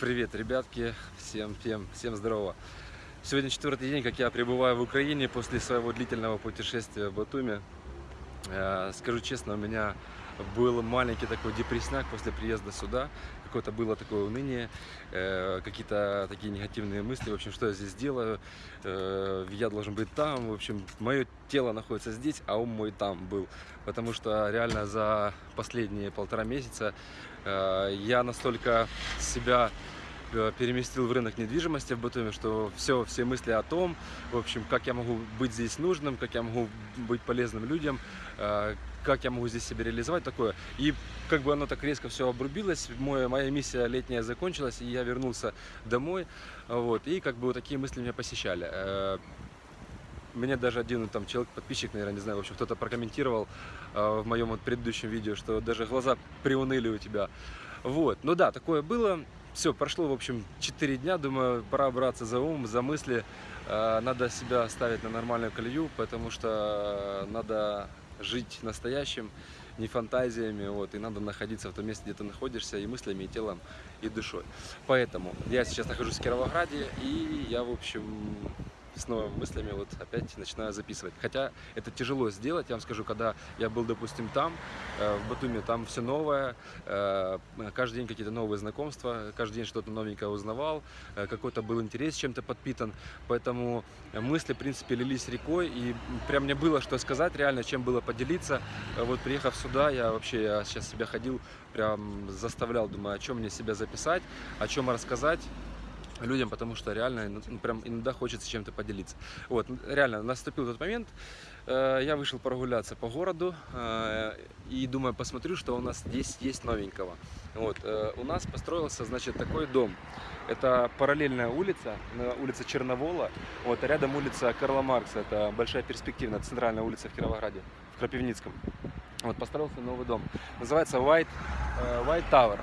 Привет, ребятки, всем, всем, всем здорово. Сегодня четвертый день, как я пребываю в Украине после своего длительного путешествия в Батуми. Э, Скажу честно, у меня был маленький такой депрессняк после приезда сюда. Какое-то было такое уныние, э, какие-то такие негативные мысли. В общем, что я здесь делаю? Э, Я должен быть там. В общем, мое тело находится здесь, а ум мой там был. Потому что реально за последние полтора месяца э, я настолько себя переместил в рынок недвижимости в Батуми, что все, все мысли о том, в общем, как я могу быть здесь нужным, как я могу быть полезным людям, э, как я могу здесь себя реализовать, такое. И как бы оно так резко все обрубилось, мой, моя миссия летняя закончилась, и я вернулся домой, вот, и как бы вот такие мысли меня посещали. Э, Мне даже один там человек, подписчик, наверное, не знаю, в общем, кто-то прокомментировал э, в моем вот предыдущем видео, что даже глаза приуныли у тебя. Вот, ну да, такое было. Все, прошло, в общем, 4 дня, думаю, пора браться за ум, за мысли. Э, Надо себя ставить на нормальную колею, потому что надо жить настоящим, не фантазиями, вот, и надо находиться в том месте, где ты находишься, и мыслями, и телом, и душой. Поэтому я сейчас нахожусь в Кировограде, и я, в общем, с новыми мыслями вот опять начинаю записывать. Хотя это тяжело сделать, я вам скажу, когда я был, допустим, там, э, в Батуми, там все новое, э, каждый день какие-то новые знакомства, каждый день что-то новенькое узнавал, э, какой-то был интерес чем-то подпитан, поэтому мысли, в принципе, лились рекой, и прям мне было что сказать, реально, чем было поделиться. Вот приехав сюда, я вообще, я сейчас себя ходил, прям заставлял, думаю, о чем мне себя записать, о чем рассказать людям, потому что реально ну, ну, прям иногда хочется чем-то поделиться. Вот, реально, наступил тот момент, э, я вышел прогуляться по городу э, и думаю, посмотрю, что у нас здесь есть новенького. Вот, э, у нас построился, значит, такой дом. Это параллельная улица, улица Черновола, вот, а рядом улица Карла Маркса, это большая перспективная центральная улица в Кировограде, в Крапивницком. Вот, построился новый дом. Называется White, э, White Tower.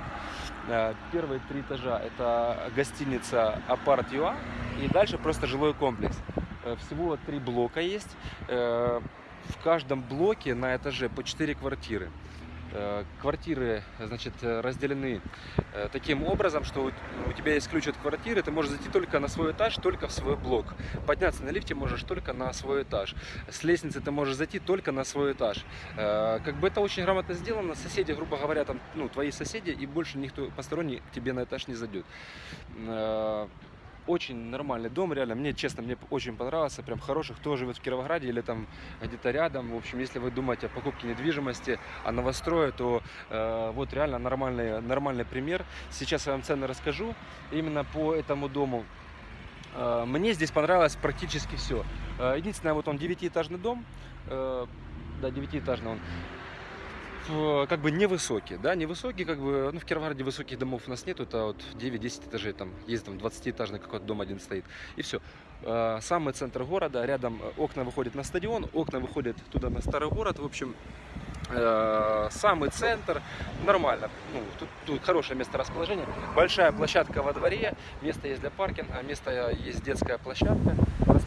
Э, Первые три этажа это гостиница Апарт Юа и дальше просто жилой комплекс. Э, Всего три блока есть. Э, В каждом блоке на этаже по четыре квартиры. Э, Квартиры, значит, э, разделены э, таким образом, что у тебя есть ключ от квартиры, ты можешь зайти только на свой этаж, только в свой блок. Подняться на лифте можешь только на свой этаж. С лестницы ты можешь зайти только на свой этаж. Как бы это очень грамотно сделано. Соседи, грубо говоря, там, ну, твои соседи, и больше никто посторонний тебе на этаж не зайдет. Э, Очень нормальный дом, реально. Мне, честно, мне очень понравился. Прям хороший. Кто живет в Кировограде или там где-то рядом. В общем, если вы думаете о покупке недвижимости, о новострое, то э, вот реально нормальный, нормальный пример. Сейчас я вам цены расскажу именно по этому дому. Э, Мне здесь понравилось практически все. Единственное, вот он девятиэтажный дом. э, Да, девятиэтажный он. В- Как бы невысокий, да, невысокий, как бы, ну, в Кировограде высоких домов у нас нету, это вот 9-10 этажей, там, есть там 20-этажный какой-то дом один стоит, и все. Самый центр города, рядом э, окна выходят на стадион, окна выходят туда на старый город, в общем, э, самый центр, нормально, ну, тут, тут хорошее место расположения, большая площадка во дворе, место есть для паркинга, место есть детская площадка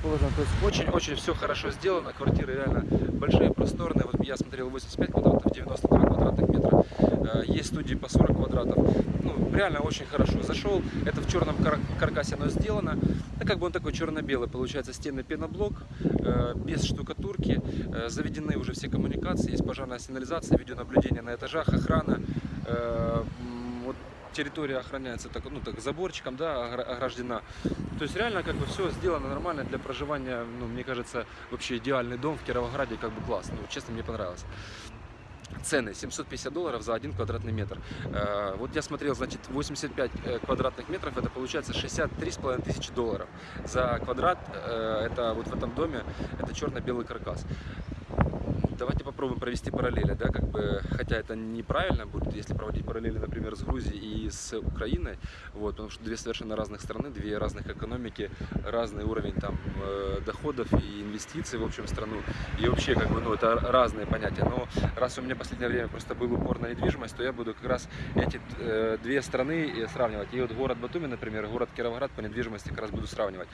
расположена, то есть очень-очень все хорошо сделано, квартиры реально большие, просторные, вот я смотрел 85 квадратов, 92 квадратных метра, Э, есть студии по 40 квадратов, ну, реально очень хорошо зашел, это в черном кар- каркасе оно сделано, ну, как бы он такой черно-белый, получается, стены пеноблок, э, без штукатурки, э, заведены уже все коммуникации, есть пожарная сигнализация, видеонаблюдение на этажах, охрана, территория охраняется так, ну, так заборчиком, да, огра- ограждена. То есть реально как бы все сделано нормально для проживания, ну, мне кажется, вообще идеальный дом в Кировограде, как бы класс, ну, честно, мне понравилось. Цены 750 долларов за один квадратный метр. Э, Вот я смотрел, значит, 85 э, квадратных метров, это получается 63,5 тысячи долларов. За квадрат, э, это вот в этом доме, это черно-белый каркас. Давайте попробуем провести параллели, да, как бы, хотя это неправильно будет, если проводить параллели, например, с Грузией и с Украиной, вот, потому что две совершенно разных страны, две разных экономики, разный уровень там э, доходов и инвестиций в общем страну, и вообще, как бы, ну, это разные понятия, но раз у меня в последнее время просто был упор на недвижимость, то я буду как раз эти э, две страны э, сравнивать, и вот город Батуми, например, город Кировоград по недвижимости как раз буду сравнивать.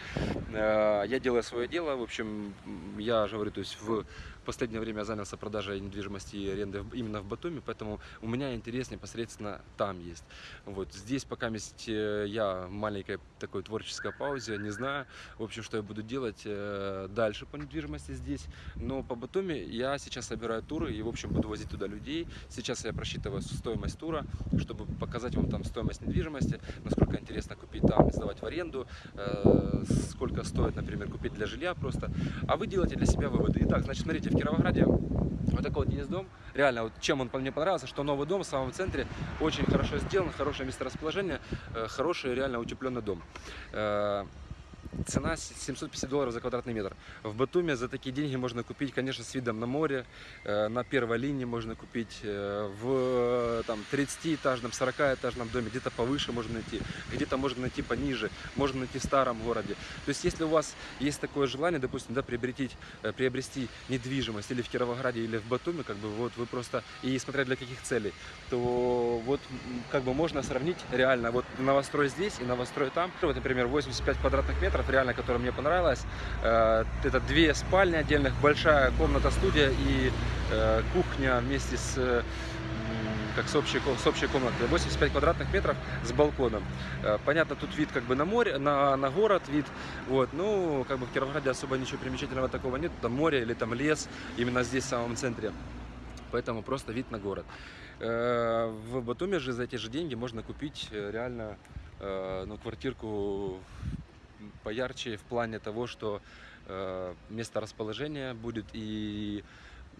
Я делаю свое дело, в общем, я же говорю, то есть в последнее время занялся продажей продажа недвижимости и аренды именно в Батуми, поэтому у меня интерес непосредственно там есть. Вот здесь пока есть э, я в маленькой такой творческой паузе, не знаю, в общем, что я буду делать э, дальше по недвижимости здесь. Но по Батуми я сейчас собираю туры и, в общем, буду возить туда людей. Сейчас я просчитываю стоимость тура, чтобы показать вам там стоимость недвижимости, насколько интересно купить там, сдавать в аренду, э, сколько стоит, например, купить для жилья просто. А вы делаете для себя выводы. Итак, значит, смотрите, в Кировограде вот такой вот есть дом. Реально, вот чем он мне понравился, что новый дом в самом центре очень хорошо сделан, хорошее месторасположение, э, хороший реально утепленный дом. Э, Цена с- 750 долларов за квадратный метр. В Батуме за такие деньги можно купить, конечно, с видом на море. э, На первой линии можно купить э, в э, там, 30-этажном, 40-этажном доме, где-то повыше можно найти, где-то можно найти пониже, можно найти в старом городе. То есть, если у вас есть такое желание, допустим, да, приобретить, э, приобрести недвижимость или в Кировограде, или в Батуме, как бы вот вы просто, и смотря для каких целей, то вот как бы можно сравнить реально вот новострой здесь и новострой там. Вот, например, 85 квадратных метров, реально, которая мне понравилась. Э, Это две спальни отдельных, большая комната-студия и э, кухня вместе с э, как с общей, с общей комнатой. 85 квадратных метров с балконом. Понятно, тут вид как бы на море, на, на город вид. Вот, ну, как бы в Кировограде особо ничего примечательного такого нет. Там море или там лес, именно здесь, в самом центре. Поэтому просто вид на город. В Батуми же за эти же деньги можно купить реально ну, квартирку поярче в плане того, что э, место расположения будет и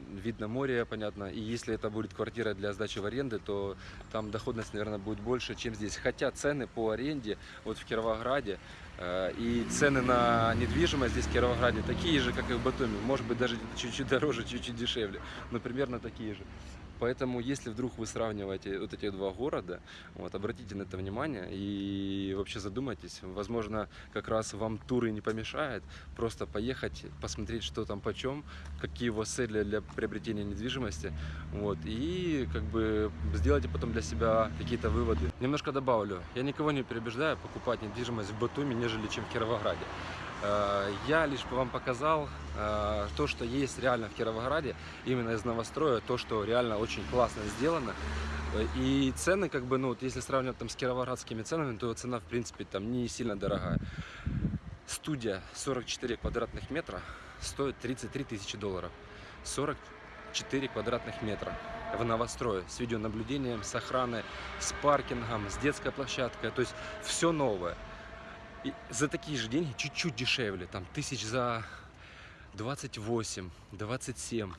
вид на море, понятно. И если это будет квартира для сдачи в аренды, то там доходность, наверное, будет больше, чем здесь. Хотя цены по аренде вот в Кировограде э, и цены на недвижимость здесь в Кировограде такие же, как и в Батуми. Может быть, даже чуть-чуть дороже, чуть-чуть дешевле, но примерно такие же. Поэтому, если вдруг вы сравниваете вот эти два города, вот, обратите на это внимание и вообще задумайтесь. Возможно, как раз вам туры не помешают. Просто поехать, посмотреть, что там почем, какие у вас цели для приобретения недвижимости. Вот, и как бы сделайте потом для себя какие-то выводы. Немножко добавлю. Я никого не переубеждаю покупать недвижимость в Батуми, нежели чем в Кировограде. Э, Я лишь вам показал э, то, что есть реально в Кировограде, именно из новостроя, то, что реально очень классно сделано. И цены, как бы, ну, вот если сравнивать там с кировоградскими ценами, то цена, в принципе, там не сильно дорогая. Студия 44 квадратных метра стоит 33 тысячи долларов. 44 квадратных метра в новострое с видеонаблюдением, с охраной, с паркингом, с детской площадкой. То есть все новое. И за такие же деньги, чуть-чуть дешевле, там тысяч за 28, 27,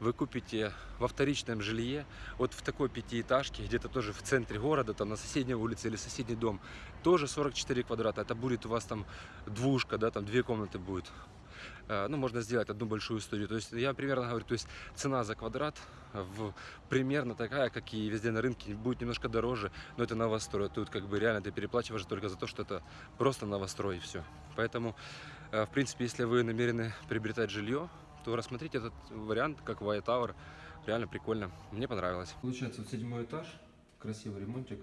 вы купите во вторичном жилье, вот в такой пятиэтажке, где-то тоже в центре города, там на соседней улице или соседний дом, тоже 44 квадрата. Это будет у вас там двушка, да, там две комнаты будет. Э, Ну, можно сделать одну большую студию. То есть я примерно говорю, то есть цена за квадрат в, примерно такая, как и везде на рынке, будет немножко дороже, но это новострой. Тут как бы реально ты переплачиваешь только за то, что это просто новострой и все. Поэтому, э, в принципе, если вы намерены приобретать жилье, то рассмотрите этот вариант, как White Tower. Реально прикольно. Мне понравилось. Получается, вот седьмой этаж, красивый ремонтик.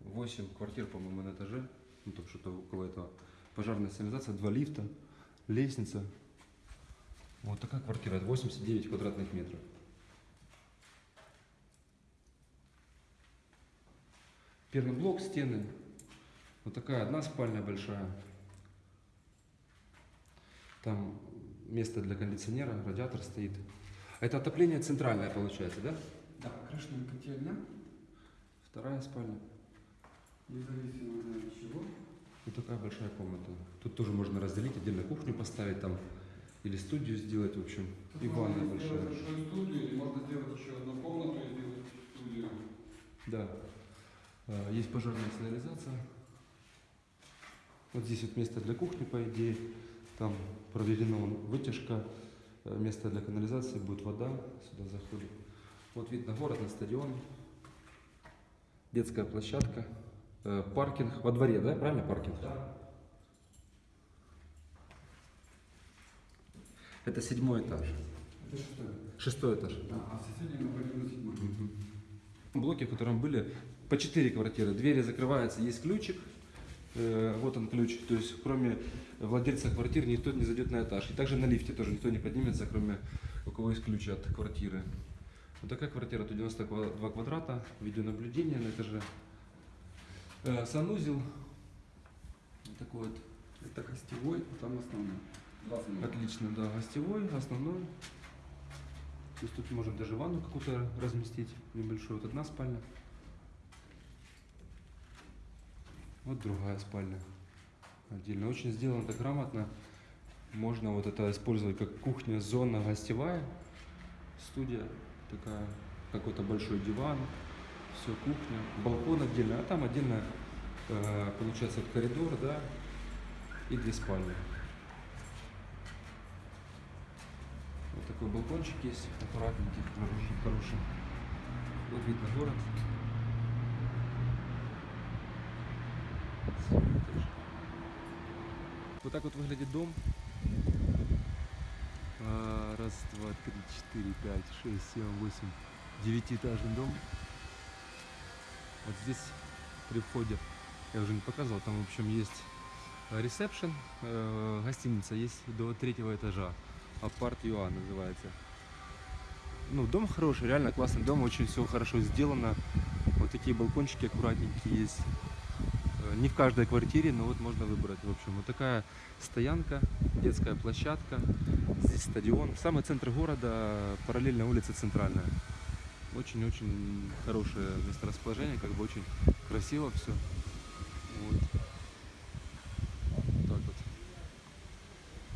8 квартир, по-моему, на этаже. Ну, там что-то около этого. Пожарная сигнализация, два лифта, лестница. Вот такая квартира, это 89 квадратных метров. Первый блок, стены. Вот такая одна спальня большая. Там место для кондиционера, радиатор стоит. Это отопление центральное получается, да? Да, крышная котельня, Вторая спальня. независимо от чего. Вот такая большая комната. Тут тоже можно разделить, отдельно кухню поставить там. Или студию сделать, в общем. Тут И можно ванная большая. большую студию, или можно сделать еще одну комнату и сделать студию. Да. А, Есть пожарная сигнализация. Вот здесь вот место для кухни, по идее. Там проведена вытяжка. Э, Место для канализации, будет вода, сюда заходит. Вот вид на город, на стадион. Детская площадка. Э, Паркинг во дворе, да? Правильно паркинг? Да. Это седьмой этаж. Это шестой. Шестой этаж. Да, а находим на седьмой. блоке, в котором были по 4 квартиры. Двери закрываются, есть ключик. Э, вот он ключ. То есть, кроме владельца квартир, никто не зайдет на этаж. И также на лифте тоже никто не поднимется, кроме у кого есть ключи от квартиры. Вот такая квартира, тут 92 квадрата, видеонаблюдение на этаже. Э, санузел. Такой вот. Это гостевой, а там основной. Два. Отлично, да, гостевой, основной. То есть тут можно даже ванну какую-то разместить небольшую. Вот одна спальня. Вот другая спальня. Отдельно. Очень сделано так грамотно. Можно вот это использовать как кухня, зона гостевая. Студия такая, какой-то большой диван. Все, кухня. Балкон отдельно. А там отдельно э, получается коридор, да, и две спальни. Вот такой балкончик есть, аккуратненький, хороший, хороший. Вот вид на город. Вот так вот выглядит дом. А, Раз, два, три, четыре, пять, шесть, семь, восемь. Девятиэтажный дом. Вот здесь при входе, я уже не показывал, там в общем есть э, ресепшн, э, гостиница есть до третьего этажа. Апарт Юа называется. Ну, дом хороший, реально классный дом, очень все хорошо сделано. Вот такие балкончики аккуратненькие есть. Э, Не в каждой квартире, но вот можно выбрать. В общем, вот такая стоянка, детская площадка. Здесь стадион. Самый центр города, параллельно улица Центральная. Очень-очень хорошее месторасположение, как бы очень красиво все.